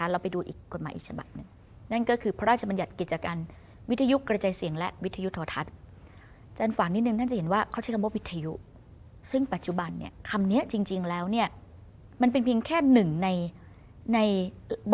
นะคะเราไปดูอีกกฎหมายอีกฉบับหนึ่งนั่นก็คือพระราชบัญญัติกิจการวิทยุกระจายเสียงและวิทยุโทรทัศน์จารย์ฝากนิดนึงท่านจะเห็นว่าเขาใช้คำว่าวิทยุ ซึ่งปัจจุบันเนี่ยคำนี้จริง ๆ แล้วเนี่ยมันเป็นเพียงแค่หนึ่งในใน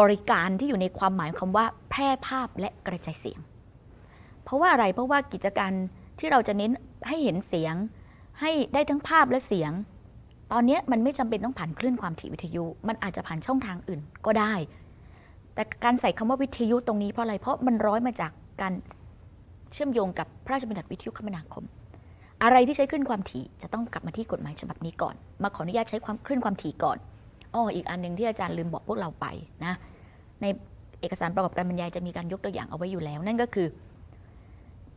บริการที่อยู่ในความหมายคำว่า แพร่ภาพและกระจายเสียง เพราะว่าอะไรเพราะว่ากิจการที่เราจะเน้นให้เห็นเสียง ให้ได้ทั้งภาพและเสียง ตอนนี้มันไม่จำเป็นต้องผ่านคลื่นความถี่วิทยุ มันอาจจะผ่านช่องทางอื่นก็ได้ แต่การใส่คำว่าวิทยุตรงนี้เพราะอะไร เพราะมันร้อยมาจากการเชื่อมโยงกับพระราชบัญญัติวิทยุคมนาคม อะไรที่ใช้คลื่นความถี่จะต้องกลับมาที่กฎหมายฉบับนี้ก่อน มาขออนุญาตใช้ความคลื่นความถี่ก่อนอ้ออีกอันหนึ่งที่อาจารย์ลืมบอกพวกเราไปนะ ในเอกสารประกอบการบรรยายจะมีการยกตัวอย่างเอาไว้อยู่แล้ว นั่นก็คือ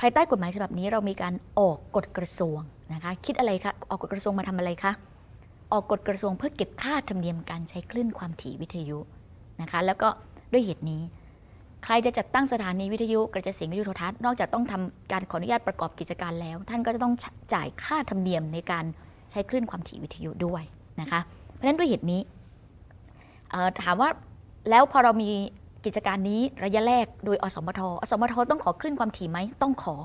ภายใต้กฎหมายฉบับนี้เรามีการออกกฎกระทรวงนะคะคิดอะไรคะออกกฎกระทรวงมาทำอะไรคะออกกฎกระทรวงเพื่อเก็บค่าธรรมเนียมการใช้คลื่นความถี่วิทยุนะคะแล้วก็ ด้วยเหตุนี้ ใครจะจัดตั้งสถานีวิทยุกระจายเสียงวิทยุโทรทัศน์นอกจากต้องทำการขออนุญาตประกอบกิจการแล้ว ท่านก็จะต้องจ่ายค่าธรรมเนียมในการใช้คลื่นความถี่วิทยุด้วยนะคะเพราะฉะนั้นด้วยเหตุนี้ถามว่าแล้วพอเรามีกิจการนี้ระยะแรกโดยอสมทอสมทต้องขอคลื่นความถี่ไหมต้องขอ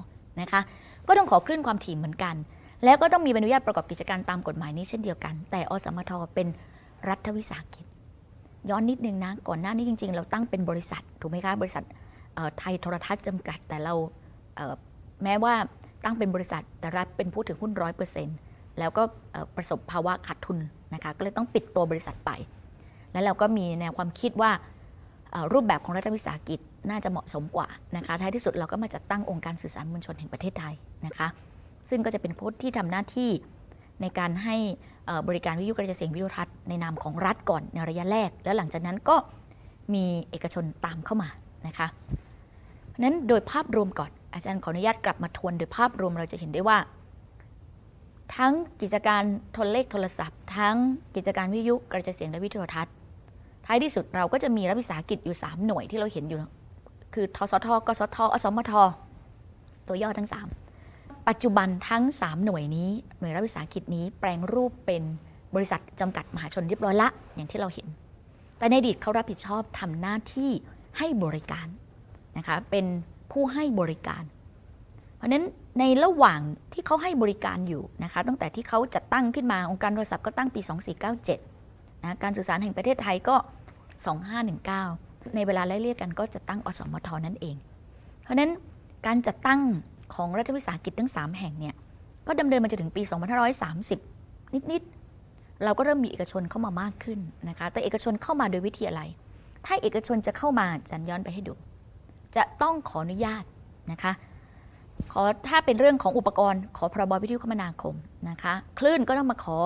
นะคะ ก็ต้องขอคลื่นความถี่เหมือนกัน แล้วก็ต้องมีใบอนุญาตประกอบกิจการตามกฎหมายนี้เช่นเดียวกัน แต่อสมทเป็นรัฐวิสาหกิจ ย้อนนิดนึงนะ ก่อนหน้านี้จริง ๆ เราตั้งเป็นบริษัทถูกไหมคะบริษัทไทยโทรทัศน์จำกัด แต่เราแม้ว่าตั้งเป็นบริษัทแต่รัฐเป็นผู้ถือหุ้นร้อยเปอร์เซ็นต์แล้วก็ประสบภาวะขาดทุนนะคะก็เลยต้องปิดตัวบริษัทไป แล้วเราก็มีแนวความคิดว่ารูปแบบของรัฐวิสาหกิจน่าจะเหมาะสมกว่านะคะท้ายที่สุดเราก็มาจัดตั้งองค์การสื่อสารมวลชนแห่งประเทศไทยนะคะ ซึ่งก็จะเป็นผู้ที่ทำหน้าที่ ในการให้บริการวิทยุกระจายเสียงวิทยุทัศน์ในนามของรัฐก่อนในระยะแรก แล้วหลังจากนั้นก็มีเอกชนตามเข้ามานะคะนั้นโดยภาพรวมก่อน อาจารย์ขออนุญาตกลับมาทวนโดยภาพรวมเราจะเห็นได้ว่า ทั้งกิจการโทรเลขโทรศัพท์ ทั้งกิจการวิทยุกระจายเสียงและวิทยุทัศน์ ท้ายที่สุดเราก็จะมีรัฐวิสาหกิจอยู่ 3 หน่วยที่เราเห็นอยู่ คือทสทกสทอสมท ตัวย่อทั้ง 3 ปัจจุบันทั้ง 3 หน่วยนี้ หน่วยรัฐวิสาหกิจนี้แปลงรูปเป็นบริษัทจำกัดมหาชนเรียบร้อยละ อย่างที่เราเห็น แต่ในอดีตเขารับผิดชอบทำหน้าที่ให้บริการนะคะเป็นผู้ให้บริการ เพราะฉะนั้นในระหว่างที่เขาให้บริการอยู่นะคะตั้งแต่ที่เขาจัดตั้งขึ้นมาองค์การโทรศัพท์ก็ตั้งปี 2497นะการสื่อสารแห่งประเทศไทยก็ 2519 ในเวลาไล่เรียกกันก็จะตั้งอสมทนั่นเอง เพราะนั้นการจัดตั้ง ของรัฐวิสาหกิจทั้ง 3 แห่งเนี่ยก็ดำเนินมาจนถึงปี 2530 นิด ๆ เราก็เริ่มมีเอกชนเข้ามามากขึ้นนะคะ แต่เอกชนเข้ามาโดยวิธีอะไร ถ้าเอกชนจะเข้ามาจันย้อนไปให้ดู จะต้องขออนุญาตนะคะ ขอถ้าเป็นเรื่องของอุปกรณ์ ขอพรบวิทยุคมนาคมนะคะ คลื่นก็ต้องมาขอ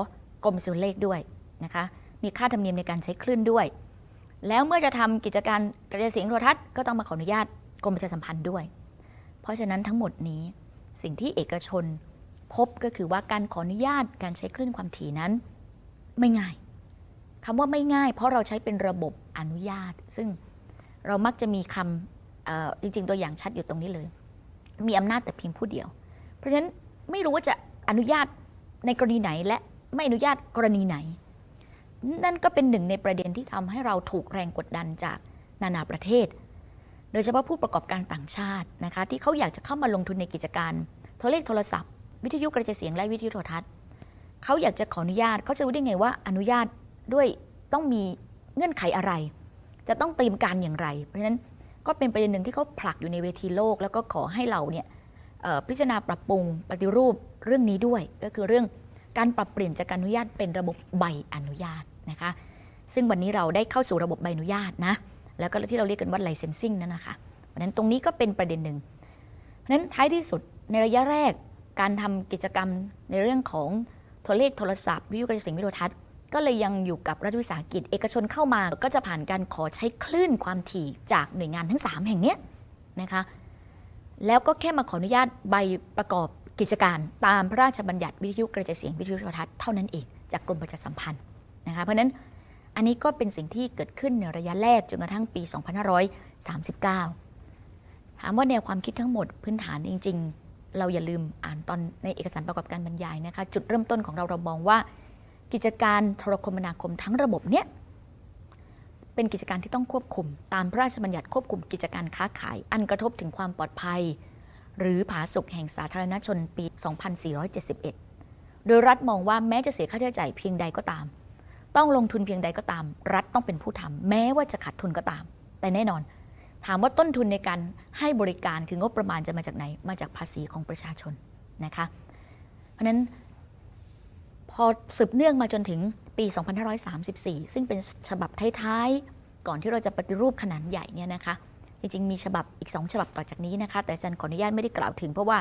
กรมสุรเลขด้วยนะคะ มีค่าธรรมเนียมในการใช้คลื่นด้วย แล้วเมื่อจะทำกิจการกระจายเสียงโทรทัศน์ก็ต้องมาขออนุญาตกรมประชาสัมพันธ์ด้วย เพราะฉะนั้นทั้งหมดนี้ สิ่งที่เอกชนพบก็คือว่าการขออนุญาตการใช้คลื่นความถี่นั้น ไม่ง่ายคำว่าไม่ง่าย เพราะเราใช้เป็นระบบอนุญาต ซึ่งเรามักจะมีคำจริง ๆ ตัวอย่างชัดอยู่ตรงนี้เลย มีอำนาจแต่เพียงผู้เดียว เพราะฉะนั้นไม่รู้ว่าจะอนุญาตในกรณีไหนและไม่อนุญาตกรณีไหน นั่นก็เป็นหนึ่งในประเด็นที่ทำให้เราถูกแรงกดดันจากนานาประเทศ โดยเฉพาะผู้ประกอบการต่างชาตินะคะที่เขาอยากจะเข้ามาลงทุนในกิจการโทรเลขโทรศัพท์ วิทยุกระจายเสียงและวิทยุโทรทัศน์เขาอยากจะขออนุญาตเขาจะรู้ได้ไงว่าอนุญาตด้วยต้องมีเงื่อนไขอะไร จะต้องเตรียมการอย่างไร เพราะฉะนั้นก็เป็นประเด็นหนึ่งที่เขาผลักอยู่ในเวทีโลก แล้วก็ขอให้เราเนี่ยพิจารณาปรับปรุงปฏิรูปเรื่องนี้ด้วย ก็คือเรื่องการปรับเปลี่ยนจากการอนุญาตเป็นระบบใบอนุญาตนะคะ ซึ่งวันนี้เราได้เข้าสู่ระบบใบอนุญาตนะ แล้วก็ที่เราเรียกกันว่า licensing นั่นนะคะเพราะนั้นตรงนี้ก็เป็นประเด็นหนึ่ง เพราะนั้นท้ายที่สุดในระยะแรกการทำกิจกรรมในเรื่องของโทรเลขโทรศัพท์วิทยุกระจายเสียงวิทยุทัศน์ก็เลยยังอยู่กับรัฐวิสาหกิจเอกชนเข้ามา ก็จะผ่านการขอใช้คลื่นความถี่จากหน่วยงานทั้ง 3 แห่งนี้นะคะแล้วก็แค่มาขออนุญาตใบประกอบกิจการ ตามพระราชบัญญัติวิทยุกระจายเสียงวิทยุโทรทัศน์เท่านั้นเองจากกรมประชาสัมพันธ์นะคะเพราะนั้น อันนี้ก็เป็นสิ่งที่เกิดขึ้นในระยะแรกจนกระทั่งปี 2539 ถามว่าแนวความคิดทั้งหมดพื้นฐานจริง ๆ เราอย่าลืมอ่านตอนในเอกสารประกอบการบรรยายนะคะ จุดเริ่มต้นของเราเรามองว่า กิจการโทรคมนาคมทั้งระบบเนี้ยเป็นกิจการที่ต้องควบคุม ตามพระราชบัญญัติควบคุมกิจการค้าขาย อันกระทบถึงความปลอดภัย หรือผาสุกแห่งสาธารณชนปี 2471 โดยรัฐมองว่าแม้จะเสียค่าใช้จ่ายเพียงใดก็ตาม ต้องลงทุนเพียงใดก็ตาม รัฐต้องเป็นผู้ทำแม้ว่าจะขาดทุนก็ตาม แต่แน่นอน ถามว่าต้นทุนในการให้บริการคืองบประมาณจะมาจากไหน มาจากภาษีของประชาชนนะคะ เพราะฉะนั้นพอสืบเนื่องมาจนถึงปี 2534 ซึ่งเป็นฉบับท้ายๆ ก่อนที่เราจะปฏิรูปขนาดใหญ่เนี่ยนะคะ จริงๆ มีฉบับอีก 2 ฉบับต่อจากนี้นะคะ แต่อาจารย์ขออนุญาตไม่ได้กล่าวถึง เพราะว่า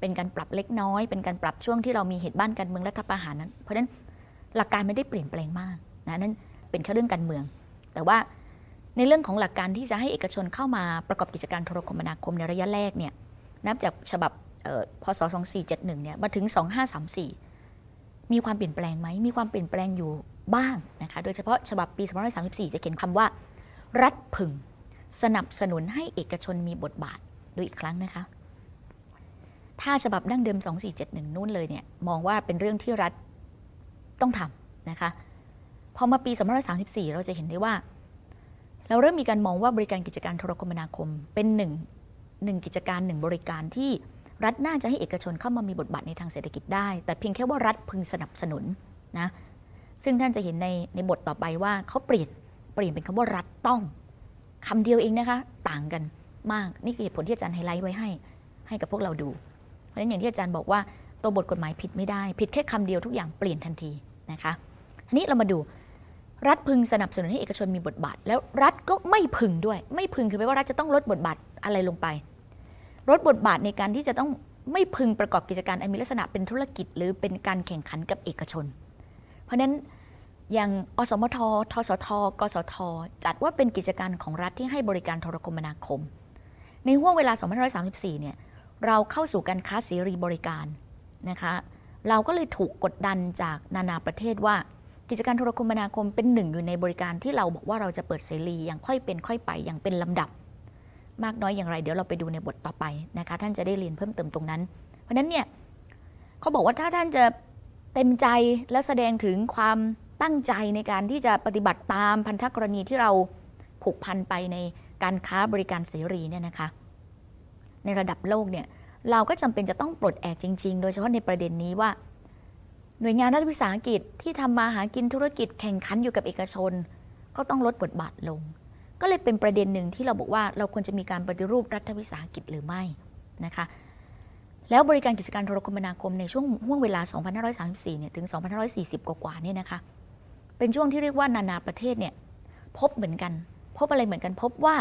เป็นการปรับเล็กน้อย เป็นการปรับช่วงที่เรามีเหตุบ้านการเมืองรัฐประหารนั้น เพราะฉะนั้น หลักการไม่ได้เปลี่ยนแปลงมากนะนั่นเป็นแค่เรื่องการเมือง แต่ว่าในเรื่องของหลักการที่จะให้เอกชนเข้ามาประกอบกิจการโทรคมนาคมในระยะแรกเนี่ยนับจากฉบับเอ่อพศ 2471 เนี่ยมาถึง 2534 มีความเปลี่ยนแปลงไหม มีความเปลี่ยนแปลงอยู่บ้างนะคะ โดยเฉพาะฉบับปี2534 จะเขียนคำว่า รัฐพึง สนับสนุนให้เอกชนมีบทบาทดูอีกครั้งนะคะ ถ้าฉบับดั้งเดิม 2471 นู่นเลยเนี่ยมองว่าเป็นเรื่องที่รัฐ ต้องทำนะคะพอมาปี2534 เราจะเห็นได้ว่า เราเริ่มมีการมองว่าบริการกิจการโทรคมนาคม เป็นหนึ่งหนึ่งกิจการหนึ่งบริการที่รัฐน่าจะให้เอกชนเข้ามามีบทบาทในทางเศรษฐกิจได้ แต่เพียงแค่ว่ารัฐพึงสนับสนุนนะซึ่งท่านจะเห็นในในบทต่อไปว่าเขาเปลี่ยนเปลี่ยนเป็นคำว่ารัฐต้องคำเดียวเองนะคะ ต่างกันมากนี่คือเหตุผลที่อาจารย์ไฮไลท์ไว้ให้ ให้กับพวกเราดู เพราะฉะนั้นอย่างที่อาจารย์บอกว่าตัวบทกฎหมายผิดไม่ได้ ผิดแค่คำเดียวทุกอย่างเปลี่ยนทันที นะคะทีนี้เรามาดูรัฐพึงสนับสนุนให้เอกชนมีบทบาท แล้วรัฐก็ไม่พึงด้วย ไม่พึงคือแปลว่ารัฐจะต้องลดบทบาทอะไรลงไป ลดบทบาทในการที่จะต้องไม่พึงประกอบกิจการอันมีลักษณะเป็นธุรกิจ หรือเป็นการแข่งขันกับเอกชน เพราะฉะนั้นอย่างอสมททสท กสท จัดว่าเป็นกิจการของรัฐที่ให้บริการโทรคมนาคม ในห่วงเวลา 2534 เนี่ยเราเข้าสู่การค้าเสรีบริการนะคะ เราก็เลยถูกกดดันจากนานาประเทศว่ากิจการโทรคมนาคมเป็นหนึ่งอยู่ในบริการที่เราบอกว่าเราจะเปิดเสรีอย่างค่อยเป็นค่อยไปอย่างเป็นลำดับ มากน้อยอย่างไร เดี๋ยวเราไปดูในบทต่อไปนะคะ ท่านจะได้เรียนเพิ่มเติมตรงนั้น เพราะฉะนั้นเนี่ยเขาบอกว่าถ้าท่านจะเต็มใจและแสดงถึงความตั้งใจในการที่จะปฏิบัติตามพันธกรณีที่เราผูกพันไปในการค้าบริการเสรีเนี่ยนะคะ ในระดับโลกเนี่ย เราก็จำเป็นจะต้องปลดแอกจริง ๆ โดยเฉพาะในประเด็นนี้ว่า หน่วยงานรัฐวิสาหกิจที่ทำมาหากินธุรกิจแข่งขันอยู่กับเอกชน ก็ต้องลดบทบาทลง ก็เลยเป็นประเด็นหนึ่งที่เราบอกว่าเราควรจะมีการปฏิรูปรัฐวิสาหกิจหรือไม่นะคะแล้วบริการกิจการโทรคมนาคมในช่วงห่วงเวลา 2534 เนี่ย ถึง 2540 กว่าๆ เนี่ยนะคะ เป็นช่วงที่เรียกว่านานาประเทศเนี่ย พบเหมือนกัน พบอะไรเหมือนกัน พบว่า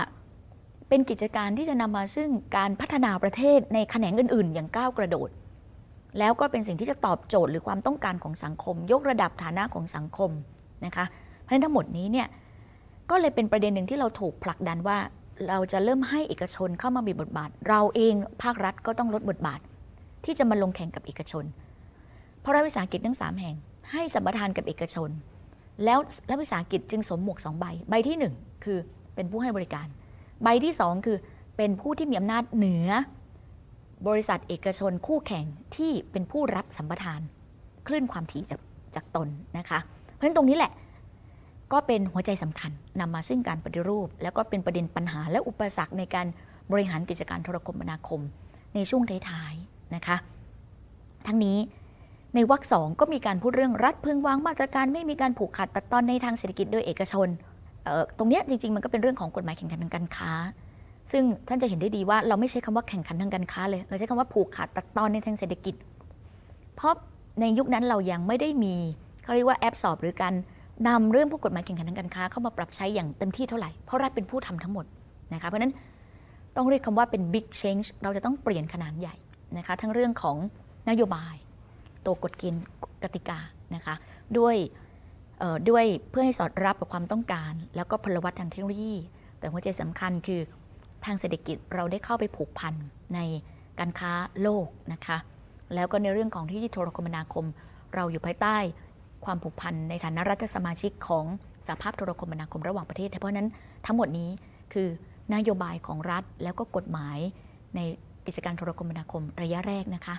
เป็นกิจการที่จะนำมาซึ่งการพัฒนาประเทศในแขนงอื่น ๆ อย่างก้าวกระโดด แล้วก็เป็นสิ่งที่จะตอบโจทย์หรือความต้องการของสังคม ยกระดับฐานะของสังคมนะคะเพราะฉะนั้นทั้งหมดนี้เนี่ยก็เลยเป็นประเด็นหนึ่งที่เราถูกผลักดันว่า เราจะเริ่มให้เอกชนเข้ามามีบทบาท เราเองภาครัฐก็ต้องลดบทบาท ที่จะมาลงแข่งกับเอกชน เพราะรัฐวิสาหกิจทั้งสามแห่ง ให้สัมปทานกับเอกชน แล้วรัฐวิสาหกิจจึงสวมหมวกสองใบ ใบที่หนึ่งคือเป็นผู้ให้บริการ ใบที่สองคือเป็นผู้ที่มีอำนาจเหนือบริษัทเอกชนคู่แข่งที่เป็นผู้รับสัมปทาน คลื่นความถี่จากจากตนนะคะ เพราะฉะนั้นตรงนี้แหละก็เป็นหัวใจสำคัญนำมาซึ่งการปฏิรูป แล้วก็เป็นประเด็นปัญหาและอุปสรรคในการบริหารกิจการโทรคมนาคม ในช่วงท้ายๆนะคะ ทั้งนี้ในวรรคสองก็มีการพูดเรื่องรัฐพึงวางมาตรการไม่มีการผูกขาดตัดตอนในทางเศรษฐกิจโดยเอกชน ตรงเนี้ยจริงๆ มันก็เป็นเรื่องของกฎหมายแข่งขันทางการค้า ซึ่งท่านจะเห็นได้ดีว่าเราไม่ใช้คำว่าแข่งขันทางการค้าเลย เราใช้คำว่าผูกขาดตัดตอนในทางเศรษฐกิจ เพราะในยุคนั้นเรายังไม่ได้มีเขาเรียกว่าแอปสอบหรือการนำเรื่องพวกกฎหมายแข่งขันทางการค้าเข้ามาปรับใช้อย่างเต็มที่เท่าไหร่ เพราะรัฐเป็นผู้ทำทั้งหมดนะคะ เพราะนั้นต้องเรียกคำว่าเป็น big change เราจะต้องเปลี่ยนขนาดใหญ่นะคะ ทั้งเรื่องของนโยบาย ตัวกฎเกณฑ์กติกานะคะ ด้วย ด้วยเพื่อให้สอดรับกับความต้องการ แล้วก็พลวัตทางเทคโนโลยี แต่หัวใจสำคัญคือทางเศรษฐกิจเราได้เข้าไปผูกพันในการค้าโลกนะคะ แล้วก็ในเรื่องของที่โทรคมนาคม เราอยู่ภายใต้ความผูกพันในฐานะรัฐสมาชิกของสหภาพโทรคมนาคมระหว่างประเทศ เพราะฉะนั้นทั้งหมดนี้คือนโยบายของรัฐแล้วก็กฎหมายในกิจการโทรคมนาคมระยะแรกนะคะ